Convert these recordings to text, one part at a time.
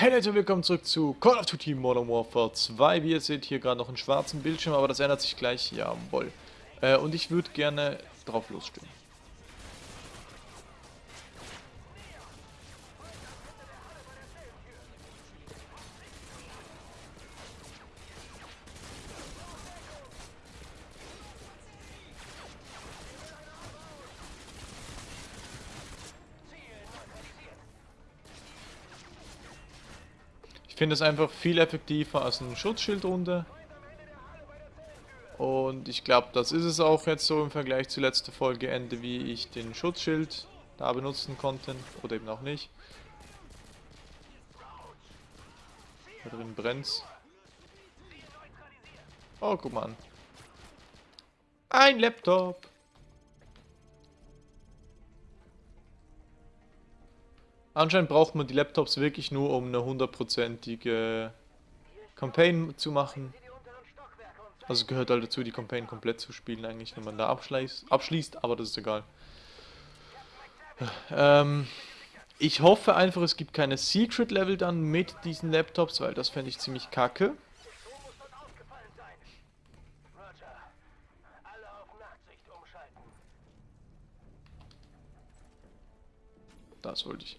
Hey Leute, willkommen zurück zu Call of Duty Modern Warfare 2. Wie ihr seht, hier gerade noch einen schwarzen Bildschirm, aber das ändert sich gleich. Jawohl. Äh, und ich würde gerne drauf losstehen. Finde es einfach viel effektiver als eine Schutzschildrunde. Und ich glaube, das ist es auch jetzt so im Vergleich zur letzten Folge Ende, wie ich den Schutzschild da benutzen konnte. Oder eben auch nicht. Da drin brennt's. Oh, guck mal an. Ein Laptop. Anscheinend braucht man die Laptops wirklich nur, um eine hundertprozentige Campaign zu machen. Also gehört halt dazu, die Campaign komplett zu spielen eigentlich, wenn man da abschließt, abschließt aber das ist egal. Ähm, ich hoffe einfach, es gibt keine Secret-Level dann mit diesen Laptops, weil das fände ich ziemlich kacke. Das wollte ich.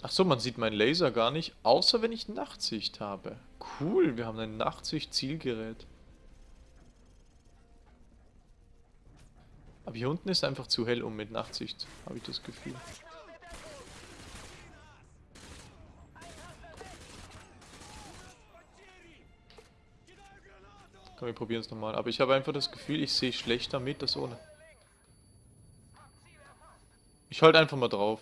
Ach so, man sieht meinen Laser gar nicht, außer wenn ich Nachtsicht habe. Cool, wir haben ein Nachtsicht-Zielgerät. Aber hier unten ist einfach zu hell um mit Nachtsicht, habe ich das Gefühl. Komm, wir probieren es nochmal. Aber ich habe einfach das Gefühl, ich sehe schlechter mit als ohne. Ich halte einfach mal drauf.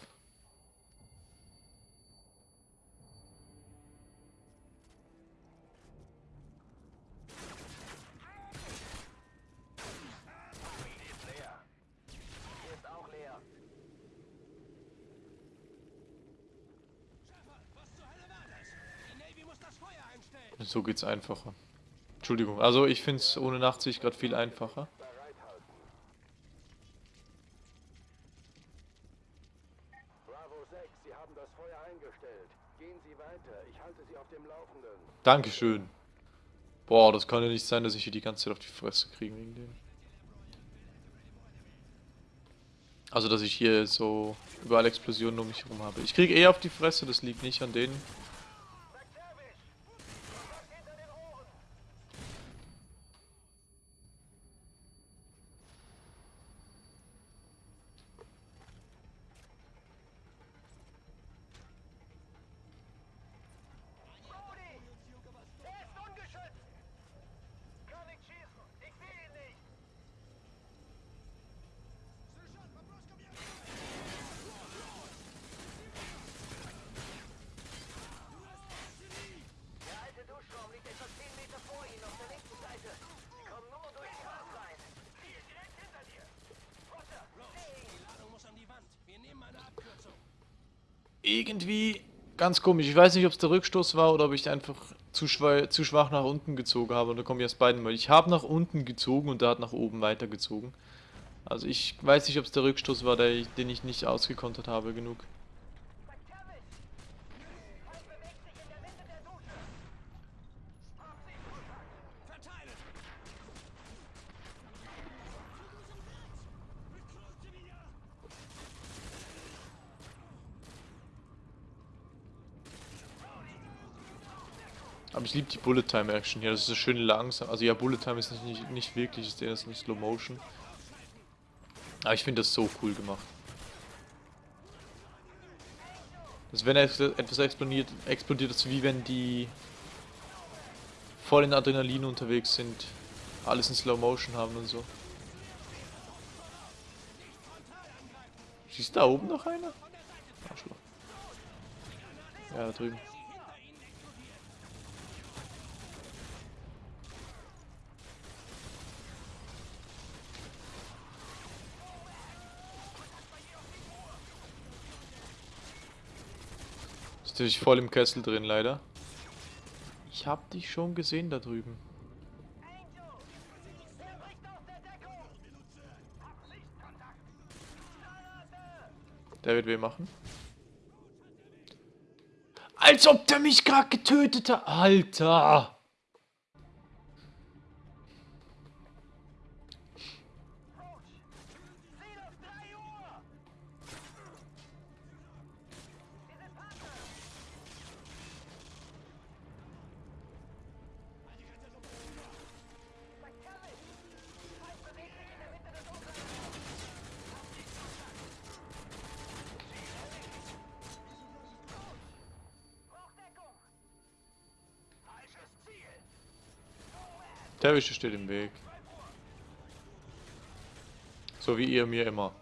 Geht's einfacher. Entschuldigung, also ich finde es ohne Nachtsicht gerade viel einfacher. Dankeschön. Boah, das kann ja nicht sein, dass ich hier die ganze Zeit auf die Fresse kriege wegen dem. Also, dass ich hier so überall Explosionen um mich herum habe. Ich kriege eher auf die Fresse, das liegt nicht an denen. Irgendwie ganz komisch. Ich weiß nicht, ob es der Rückstoß war oder ob ich einfach zu, schwach, zu schwach nach unten gezogen habe. Und da komme ich aus beiden mal. Ich habe nach unten gezogen und der hat nach oben weitergezogen. Also ich weiß nicht, ob es der Rückstoß war, der, den ich nicht ausgekontert habe genug. Aber ich liebe die Bullet Time Action hier. Das ist so schön langsam. Also ja, Bullet Time ist nicht, nicht wirklich, ist das nicht Slow Motion. Aber ich finde das so cool gemacht. Das wenn etwas explodiert, explodiert das wie wenn die voll in Adrenalin unterwegs sind, alles in Slow Motion haben und so. Du da oben noch einer? Arschloch. Ja, da drüben. Natürlich voll im Kessel drin, leider. Ich hab dich schon gesehen da drüben. Der wird weh machen. Als ob der mich gerade getötet hat. Alter. Der Wische steht im Weg. So wie ihr mir immer.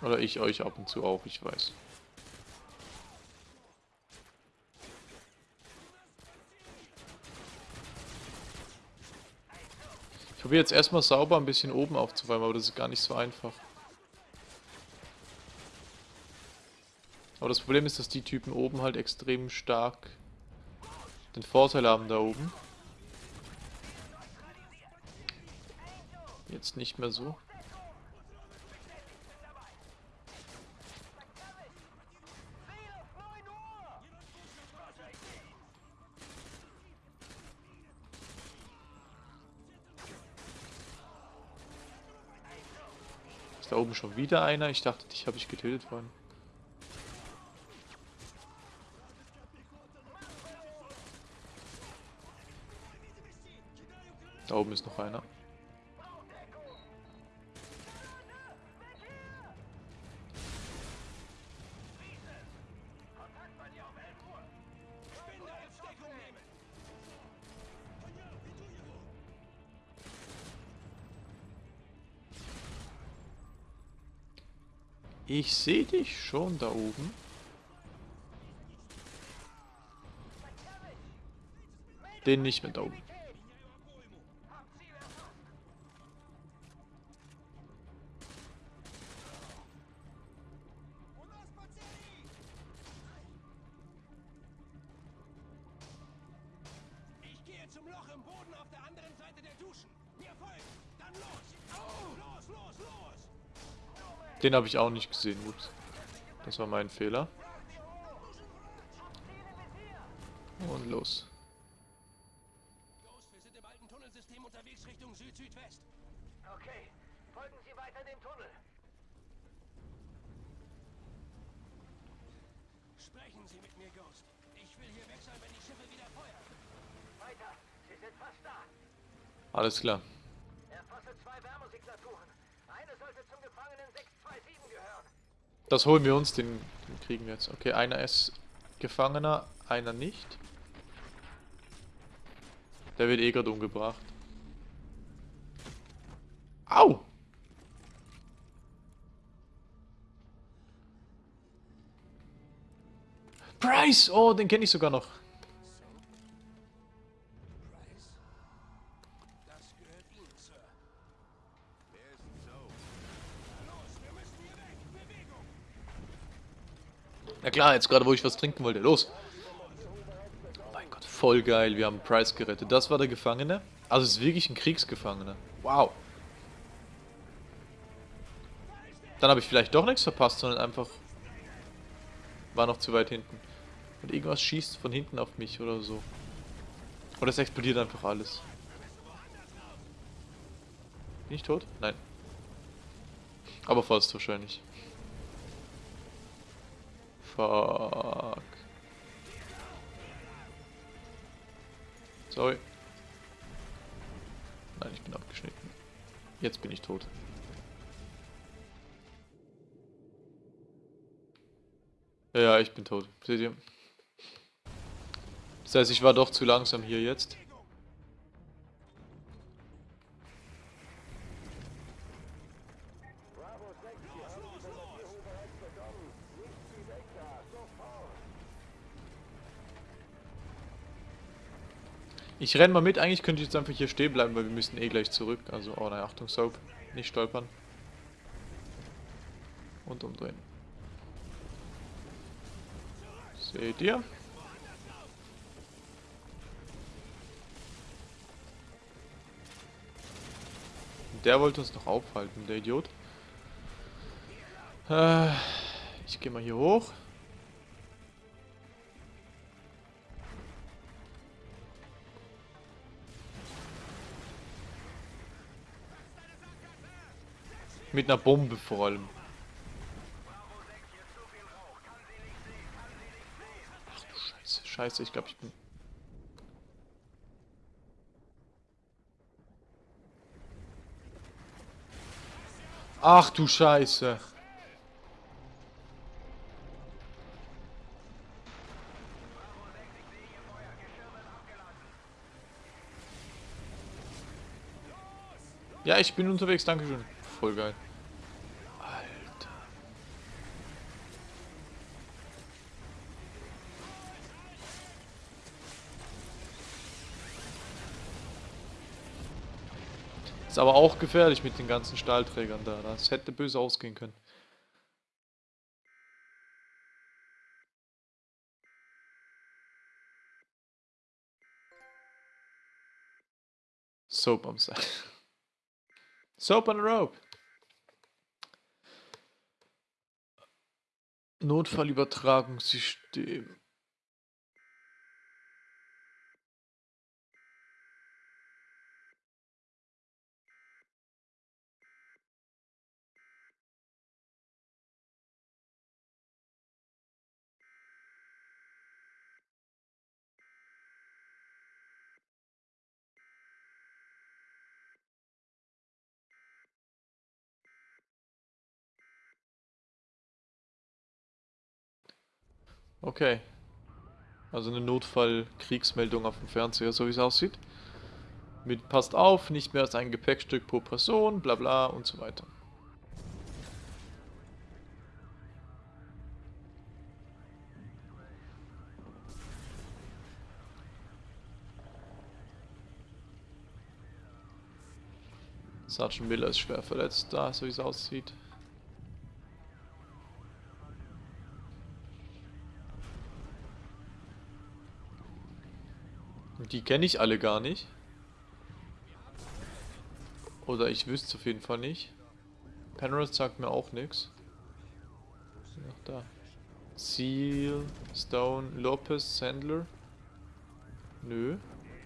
Oder ich euch ab und zu auch, ich weiß. Ich probiere jetzt erstmal sauber ein bisschen oben aufzuräumen, aber das ist gar nicht so einfach. Aber das Problem ist, dass die Typen oben halt extrem stark den Vorteil haben da oben. Jetzt nicht mehr so. Ist da oben schon wieder einer? Ich dachte, dich habe ich getötet worden. Da oben ist noch einer. Ich sehe dich schon da oben. Den nicht mehr da oben. Den habe ich auch nicht gesehen. Ups. Das war mein Fehler. Und los. wir sind im alten Tunnelsystem unterwegs Richtung Süd-Südwest. Okay, folgen Sie weiter dem Tunnel. Sprechen Sie mit mir, Ghost. Ich will hier weg sein, wenn die Schiffe wieder feuern. Weiter, Sie sind fast da. Alles klar. Das holen wir uns, den, den kriegen wir jetzt. Okay, einer ist Gefangener, einer nicht. Der wird eh gerade umgebracht. Au! Price! Oh, den kenne ich sogar noch. Na klar, jetzt gerade wo ich was trinken wollte. Los! Mein Gott, voll geil. Wir haben Price gerettet. Das war der Gefangene. Also es ist wirklich ein Kriegsgefangener. Wow. Dann habe ich vielleicht doch nichts verpasst, sondern einfach war noch zu weit hinten. Und irgendwas schießt von hinten auf mich oder so. Oder es explodiert einfach alles. Bin ich tot? Nein. Aber fast wahrscheinlich. Fuck. Sorry. Nein, ich bin abgeschnitten. Jetzt bin ich tot. Ja, ja, ich bin tot. Seht ihr? Das heißt, ich war doch zu langsam hier jetzt. Ich renn mal mit, eigentlich könnte ich jetzt einfach hier stehen bleiben, weil wir müssen eh gleich zurück. Also, oh nein, Achtung, Soap. Nicht stolpern. Und umdrehen. Seht ihr? der wollte uns noch aufhalten, der Idiot. Äh, ich gehe mal hier hoch. Mit einer Bombe vor allem. Ach du Scheiße, Scheiße, ich glaube, ich bin... Ach du Scheiße. Ich bin unterwegs, danke schön. Voll geil. Alter. Ist aber auch gefährlich mit den ganzen Stahlträgern da. Das hätte böse ausgehen können. Soap am Seil. Soap on a rope. Notfallübertragungssystem. Okay. Also eine Notfall-Kriegsmeldung auf dem Fernseher, so wie es aussieht. Mit passt auf, nicht mehr als ein Gepäckstück pro Person, bla bla und so weiter. Sergeant Miller ist schwer verletzt da, so wie es aussieht. Die kenne ich alle gar nicht. Oder ich wüsste es auf jeden Fall nicht. Penrose sagt mir auch nichts. Noch da. Seal, Stone, Lopez, Sandler. Nö.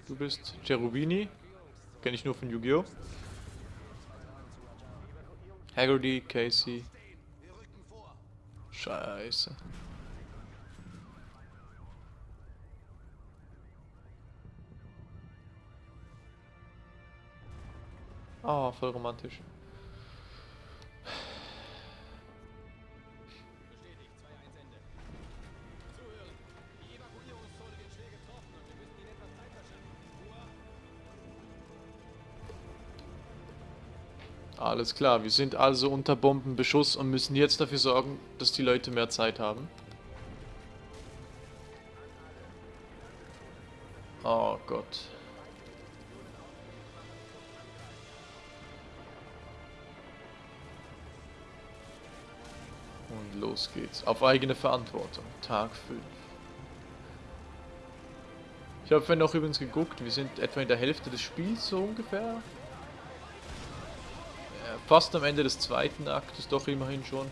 Du bist Cherubini. Kenne ich nur von Yu-Gi-Oh! Haggerty, Casey. Scheiße. Zeit verschaffen. Ruhe. Alles klar, wir sind also unter Bombenbeschuss und müssen jetzt dafür sorgen, dass die Leute mehr Zeit haben. Oh Gott. Los geht's. Auf eigene Verantwortung. Tag 5. Ich habe vorhin noch übrigens geguckt, wir sind etwa in der Hälfte des Spiels, so ungefähr. Fast am Ende des zweiten Aktes, doch immerhin schon.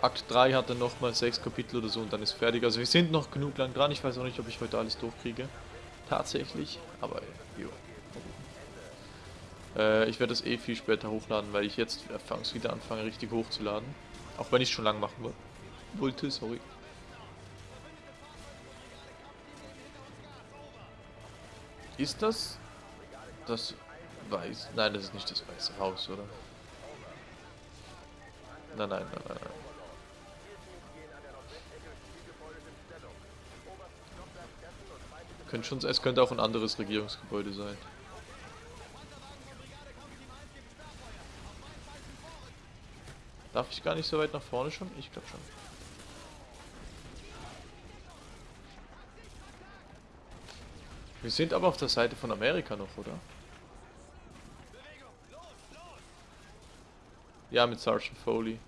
Akt 3 hat dann nochmal sechs Kapitel oder so und dann ist fertig. Also wir sind noch genug lang dran. Ich weiß auch nicht, ob ich heute alles durchkriege. Tatsächlich. Aber jo. Äh, ich werde das eh viel später hochladen, weil ich jetzt wieder anfange, richtig hochzuladen. Auch wenn ich schon lang machen wo- wollte, sorry. Ist das das weiß? Nein, das ist nicht das weiße Haus, oder? Nein, nein, nein, nein, nein. Könnte schon, es könnte auch ein anderes Regierungsgebäude sein. Darf ich gar nicht so weit nach vorne schon? Ich glaube schon. Wir sind aber auf der Seite von Amerika noch, oder? Ja, mit Sergeant Foley.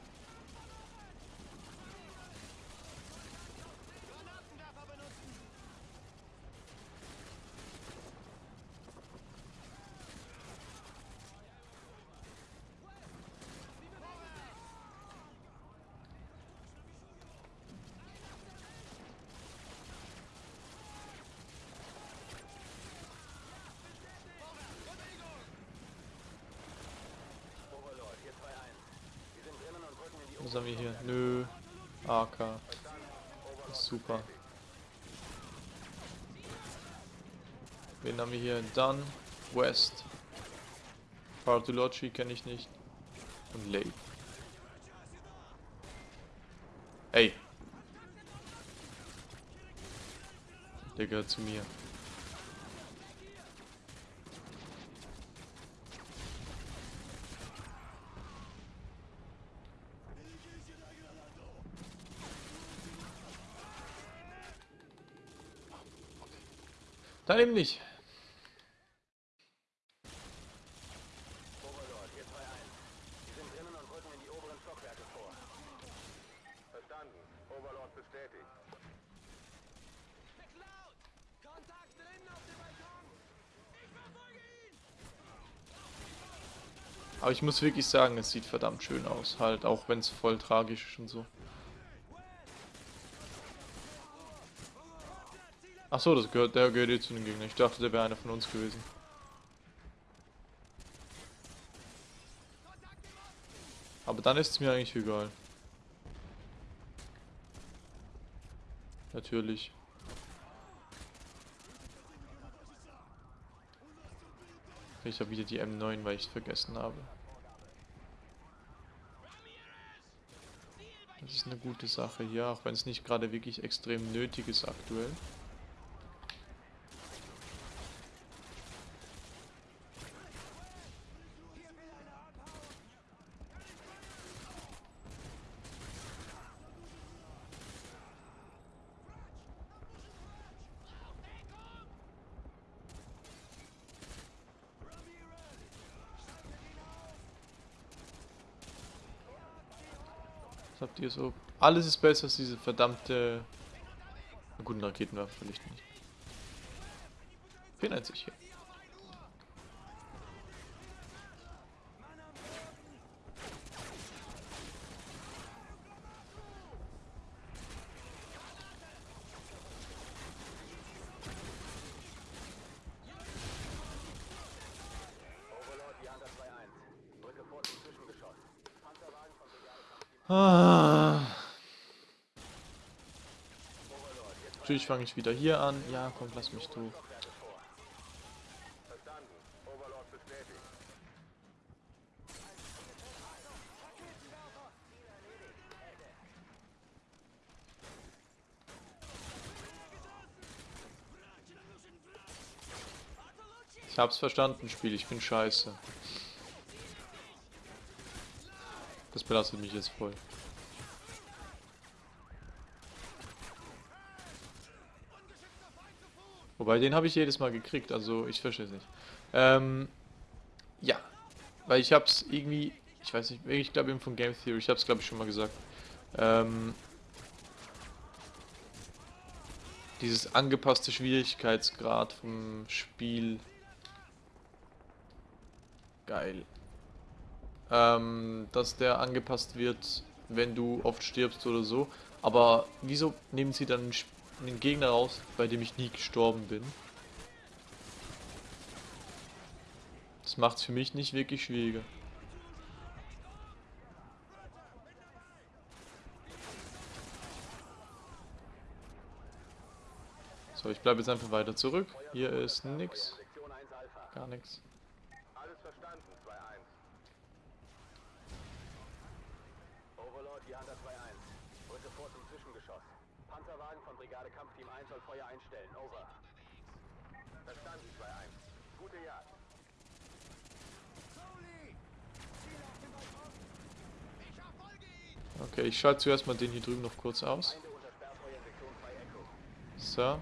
Was haben wir hier? Nö. AK. Super. Wen haben wir hier? Dunn, West. Bartolocci kenne ich nicht. Und Lay. Ey. Der gehört zu mir. Dann eben nicht. Overlord, hier 2-1. Sie sind drinnen und rücken in die oberen Stockwerke vor. Verstanden. Overlord bestätigt. McLeod! Kontakt drinnen auf dem Balkon! Ich verfolge ihn! Aber ich muss wirklich sagen, es sieht verdammt schön aus. Halt, auch wenn es voll tragisch ist und so. Ach so, das gehört, der gehört eh zu den Gegnern. Ich dachte, der wäre einer von uns gewesen. Aber dann ist es mir eigentlich egal. Natürlich. Ich habe wieder die M9, weil ich es vergessen habe. Das ist eine gute Sache hier, auch wenn es nicht gerade wirklich extrem nötig ist aktuell. Habt ihr so? Alles ist besser als diese verdammte... Na gut, Raketenwerfer vielleicht nicht. 94 hier. Overlord, die Hunter 2-1. Drücke vor zum Zwischengeschoss. Panzerwagen von Brigade Kampfteam Ah. Overlord, hier Natürlich fange ich wieder hier an. Ja, komm, lass mich bestätigt. Ich hab's verstanden, Spiel. Ich bin scheiße. Das belastet mich jetzt voll. Wobei, den habe ich jedes Mal gekriegt, also ich verstehe es nicht. Ähm, ja, weil ich hab's irgendwie, ich weiß nicht, ich glaube eben von Game Theory, ich hab's glaube ich schon mal gesagt. Ähm, dieses angepasste Schwierigkeitsgrad vom Spiel. Geil. Ähm, dass der angepasst wird, wenn du oft stirbst oder so. Aber wieso nehmen sie dann einen Sp- einen Gegner raus, bei dem ich nie gestorben bin? Das macht es für mich nicht wirklich schwieriger. So, ich bleibe jetzt einfach weiter zurück. Hier ist nix. Sektion 1 Alpha. Gar nichts. 1 soll Feuer einstellen. Over. Verstanden, 2-1. Gute Jagd. Okay, ich schalte zuerst mal den hier drüben noch kurz aus. So.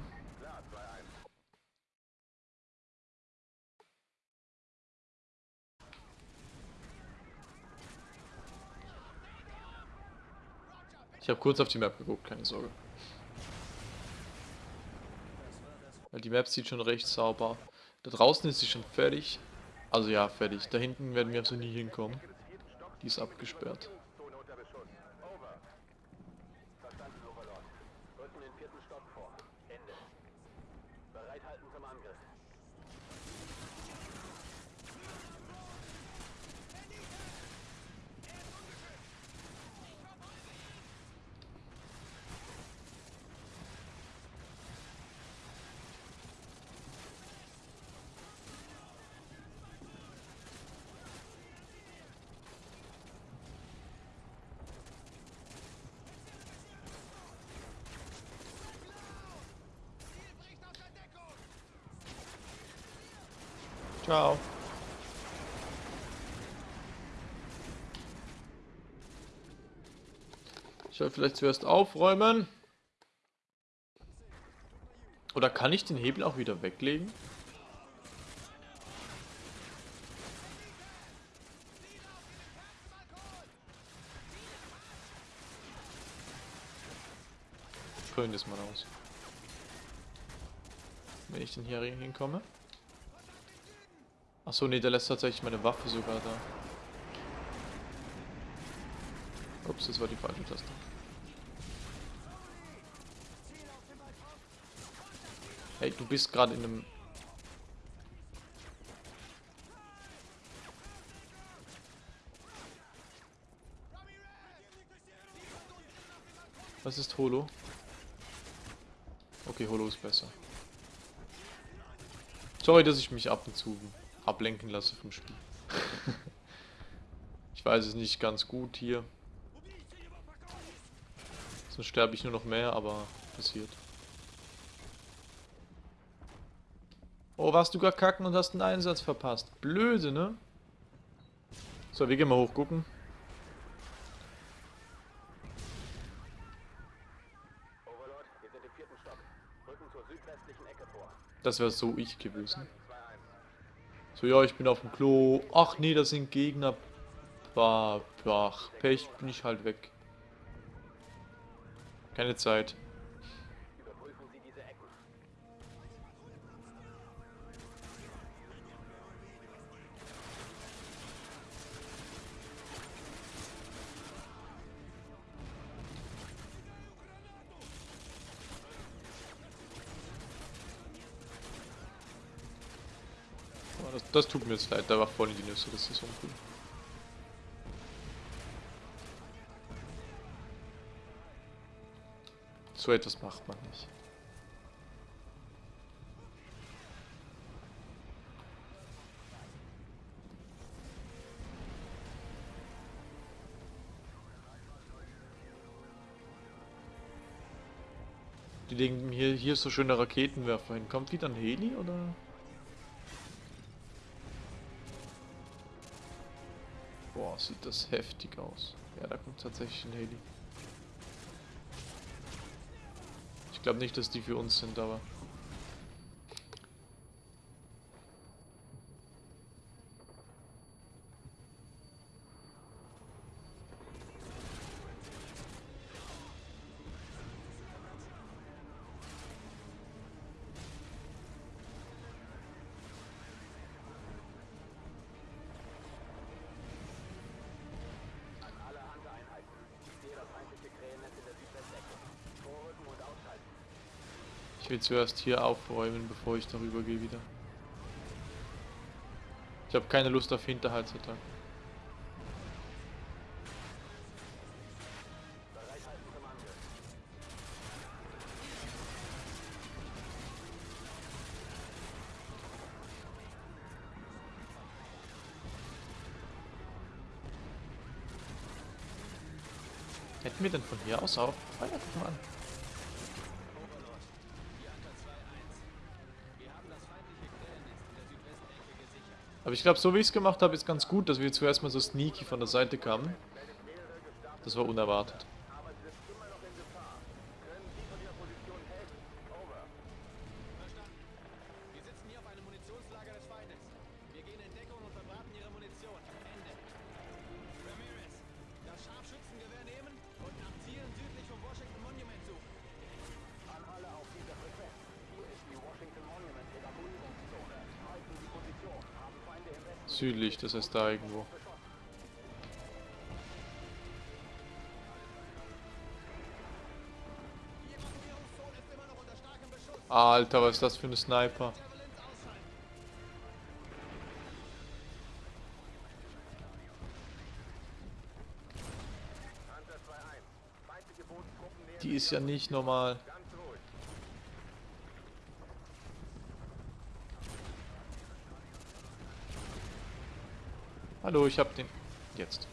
Ich habe kurz auf die Map geguckt, keine Sorge. Weil die Map sieht schon recht sauber. Da draußen ist sie schon fertig. Also ja, fertig. Da hinten werden wir also nie hinkommen. Die ist abgesperrt. Zone unter Beschuss. Over. Verstanden, Overlord. Rücken den vierten Stock vor. Ende. Bereithalten zum Angriff. Ciao. Ich soll vielleicht zuerst aufräumen. Oder kann ich den Hebel auch wieder weglegen? Probieren das mal aus. Wenn ich denn hier hinkomme. Achso, nee, der lässt tatsächlich meine Waffe sogar da. Ups, das war die falsche Taste. Hey, du bist gerade in einem... Was ist Holo? Okay, Holo ist besser. Sorry, dass ich mich ab und zu ablenken lasse vom Spiel. ich weiß es nicht ganz gut hier. Sonst sterbe ich nur noch mehr, aber passiert. Oh, warst du gar kacken und hast einen Einsatz verpasst. Blöde, ne? So, wir gehen mal hochgucken. Das wäre so ich gewesen. 2-1. So, ja, ich bin auf dem Klo. Ach nee, das sind Gegner. Bah, ach, Pech, bin ich halt weg. Keine Zeit. Das, tut mir jetzt leid, da war in die Nüsse, das ist uncool. So etwas macht man nicht. Die legen hier, hier so schöne Raketenwerfer hin. Kommt wieder ein Heli oder? Sieht das heftig aus. Ja, da kommt tatsächlich ein Heli. Ich glaube nicht, dass die für uns sind, aber... Ich will zuerst hier aufräumen, bevor ich darüber gehe wieder. Ich habe keine Lust auf Hinterhaltsattacken. Hätten wir denn von hier aus auch Feuer guck mal an. Overlord, hier Anker 2-1. Wir haben das feindliche Krähennest in der Südwestecke gesichert. Aber ich glaube, so wie ich es gemacht habe, ist ganz gut, dass wir zuerst mal so sneaky von der Seite kamen. Das war unerwartet. Südlich, das heißt da irgendwo. Ist. Alter, was ist das für eine Sniper? Javelins ausschalten. Hunter 2-1. Feindliche Bodentruppen nähern Die ist ja nicht normal. Hallo, ich hab den... Jetzt.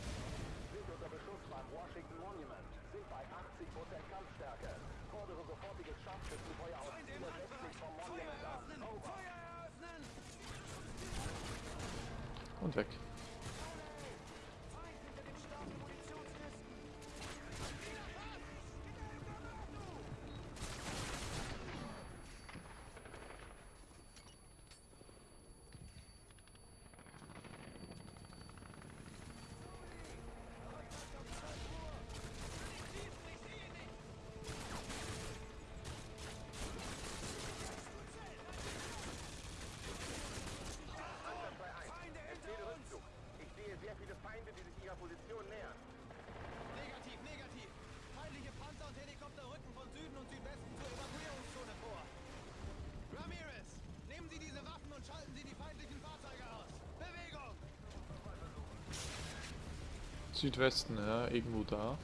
Südwesten, ja, irgendwo da.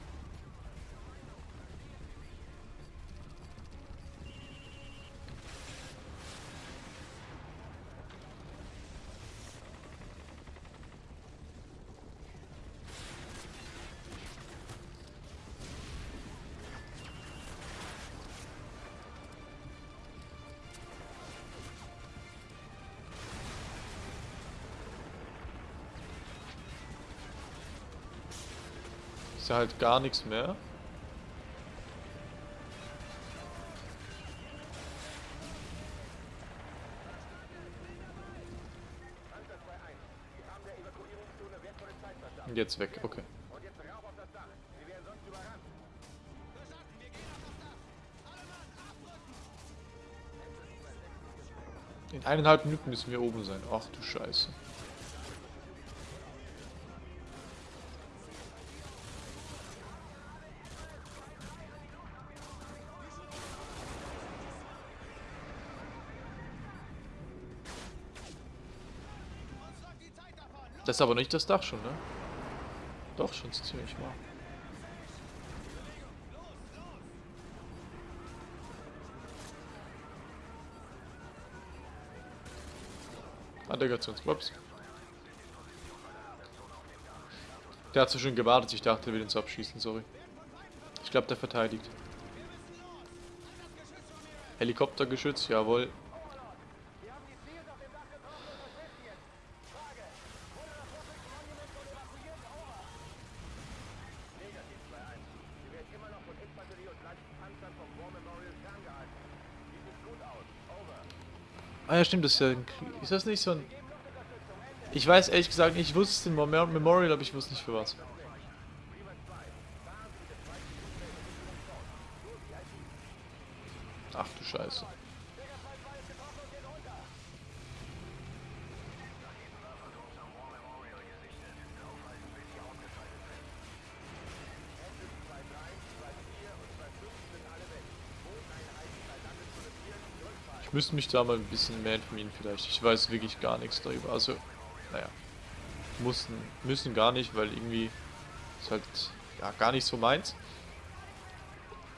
Gehen auf das Dach. Alle Mann, abrücken! In eineinhalb Minuten müssen wir oben sein. Ach du Scheiße. Das ist aber nicht das Dach schon, ne? Doch, schon ziemlich mal. Ah, der geht zu uns. Ups. Der hat so schön gewartet, ich dachte, er will uns abschießen, sorry. Ich glaube, der verteidigt. Helikoptergeschütz, jawohl. Wir haben die Ziele auf dem Dach getroffen und was sind sie jetzt? Frage. Wurde das Russische Monument schon evakuiert? Over. Negativ 2-1. Sie werden immer noch von Infanterie und leichten Panzern vom War Memorial ferngehalten. Sieht nicht gut aus. Over. Ah ja, stimmt, das ist ja. Ist das nicht so ein... Ich weiß ehrlich gesagt nicht, ich wusste den Mem- Memorial, aber ich wusste nicht für was. Ach du Scheiße. Ich müsste mich da mal ein bisschen mehr informieren vielleicht. Ich weiß wirklich gar nichts darüber. Also, naja. Mussten, müssen gar nicht, weil irgendwie ist halt ja gar nicht so meins.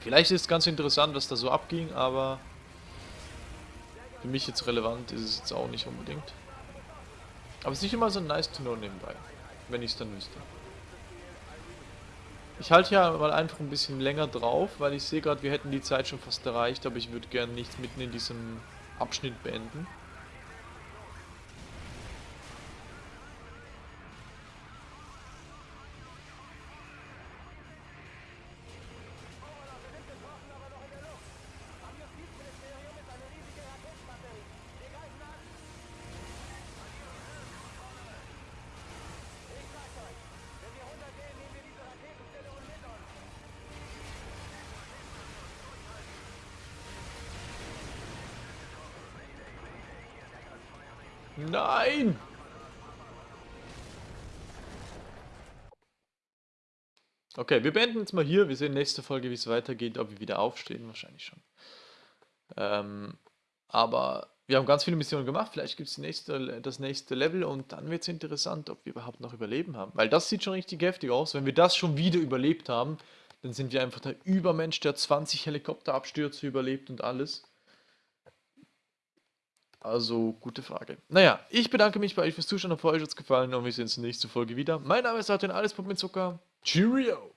Vielleicht ist es ganz interessant, was da so abging, aber für mich jetzt relevant ist es jetzt auch nicht unbedingt. Aber es ist nicht immer so nice to know nebenbei, wenn ich es dann wüsste. Ich halte ja mal einfach ein bisschen länger drauf, weil ich sehe gerade, wir hätten die Zeit schon fast erreicht, aber ich würde gerne nicht mitten in diesem Abschnitt beenden. Nein! Okay, wir beenden jetzt mal hier. Wir sehen nächste Folge, wie es weitergeht, ob wir wieder aufstehen. Wahrscheinlich schon. Ähm, aber wir haben ganz viele Missionen gemacht. Vielleicht gibt es nächste, das nächste Level und dann wird es interessant, ob wir überhaupt noch überleben haben. Weil das sieht schon richtig heftig aus. Wenn wir das schon wieder überlebt haben, dann sind wir einfach der Übermensch, der 20 Helikopterabstürze überlebt und alles. Also, gute Frage. Naja, ich bedanke mich bei euch fürs Zuschauen. Hoffe, euch hat es gefallen und wir sehen uns in der nächsten Folge wieder. Mein Name ist Artin, alles Pop mit Zucker. Cheerio!